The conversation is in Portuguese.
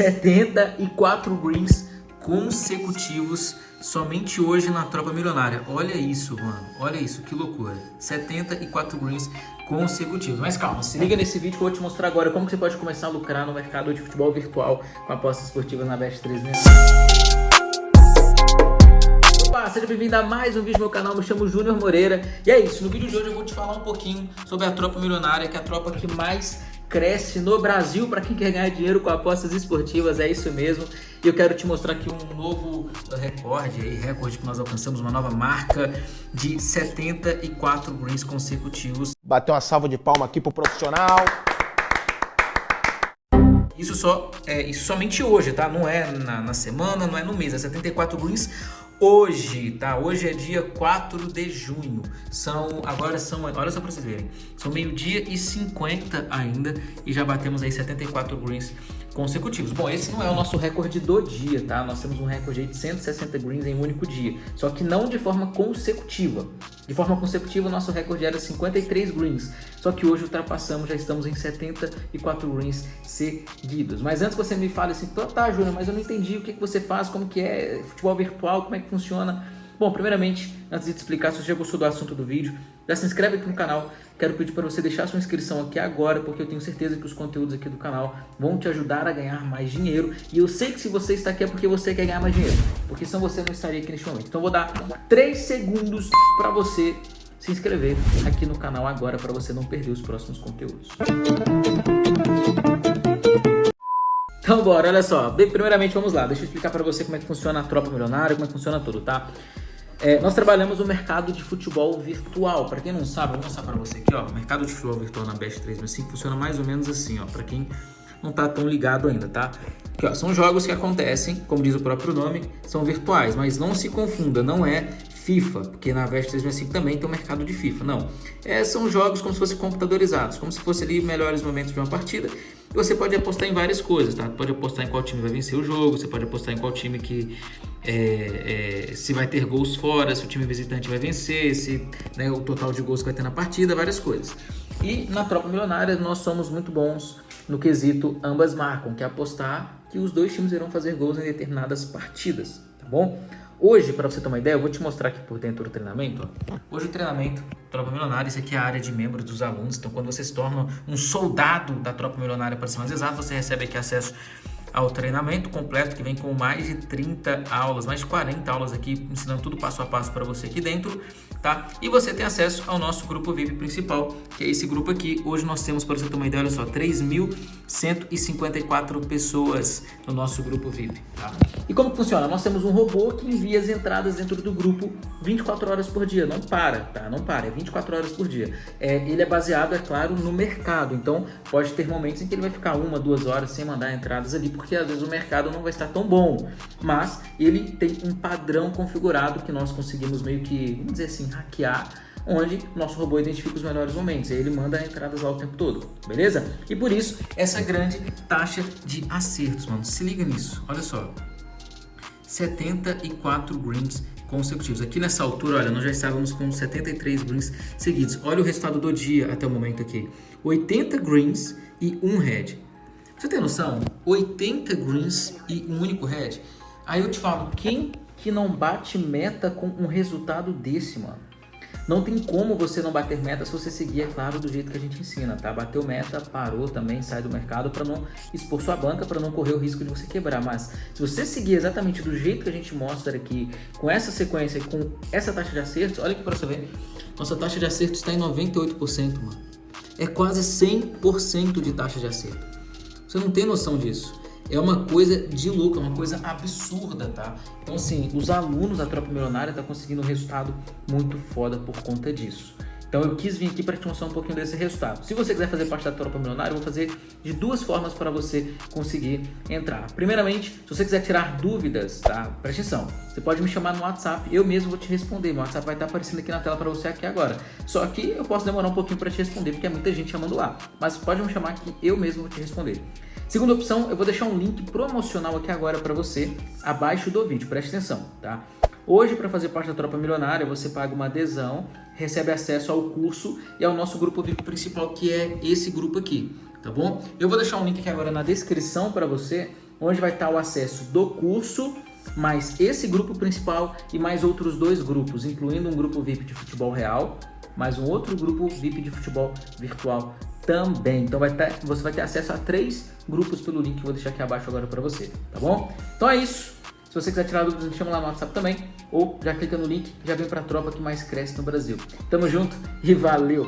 74 greens consecutivos somente hoje na Tropa Milionária. Olha isso, mano. Olha isso, que loucura. 74 greens consecutivos. Mas calma, se liga nesse vídeo que eu vou te mostrar agora como você pode começar a lucrar no mercado de futebol virtual com apostas esportivas na Best 3 Olá, seja bem-vindo a mais um vídeo do meu canal, me chamo Júnior Moreira E é isso, no vídeo de hoje eu vou te falar um pouquinho sobre a Tropa Milionária Que é a tropa que mais cresce no Brasil para quem quer ganhar dinheiro com apostas esportivas, é isso mesmo. E eu quero te mostrar aqui um novo recorde, aí, recorde que nós alcançamos, uma nova marca de 74 greens consecutivos. Bateu uma salva de palma aqui pro profissional. Isso, só, é, isso somente hoje, tá? Não é na, na semana, não é no mês, é 74 greens hoje, tá? Hoje é dia 4 de junho. São, agora são, olha só para vocês verem, são meio-dia e 50 ainda e já batemos aí 74 greens consecutivos. Bom, esse não é o nosso recorde do dia, tá? Nós temos um recorde de 160 greens em um único dia, só que não de forma consecutiva. De forma consecutiva, o nosso recorde era 53 greens, só que hoje ultrapassamos, já estamos em 74 greens seguidos. Mas antes que você me fale assim, tá, Júnior, mas eu não entendi o que, que você faz, como que é futebol virtual, como é que funciona Bom, primeiramente, antes de te explicar, se você já gostou do assunto do vídeo, já se inscreve aqui no canal. Quero pedir para você deixar sua inscrição aqui agora, porque eu tenho certeza que os conteúdos aqui do canal vão te ajudar a ganhar mais dinheiro. E eu sei que se você está aqui é porque você quer ganhar mais dinheiro, porque senão você não estaria aqui neste momento. Então vou dar 3 segundos para você se inscrever aqui no canal agora, para você não perder os próximos conteúdos. Então bora, olha só. Primeiramente vamos lá, deixa eu explicar para você como é que funciona a tropa milionária, como é que funciona tudo, tá? É, nós trabalhamos no mercado de futebol virtual. Para quem não sabe, eu vou mostrar para você aqui, ó. O mercado de futebol virtual na Best 365 funciona mais ou menos assim, ó. Para quem não tá tão ligado ainda, tá? Aqui, ó, são jogos que acontecem, como diz o próprio nome, são virtuais, mas não se confunda, não é FIFA, porque na Best 365 também tem o mercado de FIFA, não. É, são jogos como se fossem computadorizados, como se fosse ali melhores momentos de uma partida. E você pode apostar em várias coisas, tá? Pode apostar em qual time vai vencer o jogo, você pode apostar em qual time que é, é, se vai ter gols fora, se o time visitante vai vencer, se né, o total de gols que vai ter na partida, várias coisas. E na Tropa Milionária nós somos muito bons no quesito ambas marcam, que é apostar que os dois times irão fazer gols em determinadas partidas, tá bom? Hoje, para você ter uma ideia, eu vou te mostrar aqui por dentro do treinamento. Hoje o treinamento, Tropa Milionária, isso aqui é a área de membros dos alunos. Então, quando você se torna um soldado da Tropa Milionária, para ser mais exato, você recebe aqui acesso ao treinamento completo que vem com mais de 30 aulas, mais de 40 aulas aqui, ensinando tudo passo a passo para você aqui dentro, tá? E você tem acesso ao nosso grupo VIP principal, que é esse grupo aqui. Hoje nós temos, para você ter uma ideia, olha só, 3.154 pessoas no nosso grupo VIP, tá? E como funciona? Nós temos um robô que envia as entradas dentro do grupo 24 horas por dia, não para, tá? Não para, é 24 horas por dia. É, ele é baseado, é claro, no mercado, então pode ter momentos em que ele vai ficar uma, duas horas sem mandar entradas ali, porque às vezes o mercado não vai estar tão bom, mas ele tem um padrão configurado que nós conseguimos meio que, vamos dizer assim, hackear, onde nosso robô identifica os melhores momentos, e ele manda entradas lá o tempo todo, beleza? E por isso, essa grande taxa de acertos, mano, se liga nisso, olha só, 74 greens consecutivos. Aqui nessa altura, olha, nós já estávamos com 73 greens seguidos. Olha o resultado do dia até o momento aqui. 80 greens e um red. Você tem noção? 80 greens e um único red. Aí eu te falo, quem que não bate meta com um resultado desse, mano? Não tem como você não bater meta se você seguir, é claro, do jeito que a gente ensina, tá? Bateu meta, parou também, sai do mercado para não expor sua banca, para não correr o risco de você quebrar. Mas se você seguir exatamente do jeito que a gente mostra aqui, com essa sequência e com essa taxa de acertos, olha aqui para você ver, nossa taxa de acerto está em 98%, mano. É quase 100% de taxa de acerto. Você não tem noção disso. É uma coisa de louco, é uma coisa absurda, tá? Então, assim, os alunos da Tropa Milionária estão tá conseguindo um resultado muito foda por conta disso. Então eu quis vir aqui para te mostrar um pouquinho desse resultado. Se você quiser fazer parte da Tropa Milionária, eu vou fazer de duas formas para você conseguir entrar. Primeiramente, se você quiser tirar dúvidas, tá? Presta atenção. Você pode me chamar no WhatsApp, eu mesmo vou te responder. Meu WhatsApp vai estar aparecendo aqui na tela para você aqui agora. Só que eu posso demorar um pouquinho para te responder, porque é muita gente chamando lá. Mas pode me chamar que eu mesmo vou te responder. Segunda opção, eu vou deixar um link promocional aqui agora para você, abaixo do vídeo. Preste atenção, tá? Hoje, para fazer parte da Tropa Milionária, você paga uma adesão, recebe acesso ao curso e ao nosso grupo VIP principal, que é esse grupo aqui, tá bom? Eu vou deixar um link aqui agora na descrição para você, onde vai estar o acesso do curso, mais esse grupo principal e mais outros dois grupos, incluindo um grupo VIP de futebol real, mais um outro grupo VIP de futebol virtual também. Então vai ter, você vai ter acesso a três grupos pelo link que eu vou deixar aqui abaixo agora para você, tá bom? Então é isso. Se você quiser tirar dúvidas, me chama lá no WhatsApp também, ou já clica no link, já vem para a tropa que mais cresce no Brasil. Tamo junto e valeu!